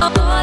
oh, oh. oh.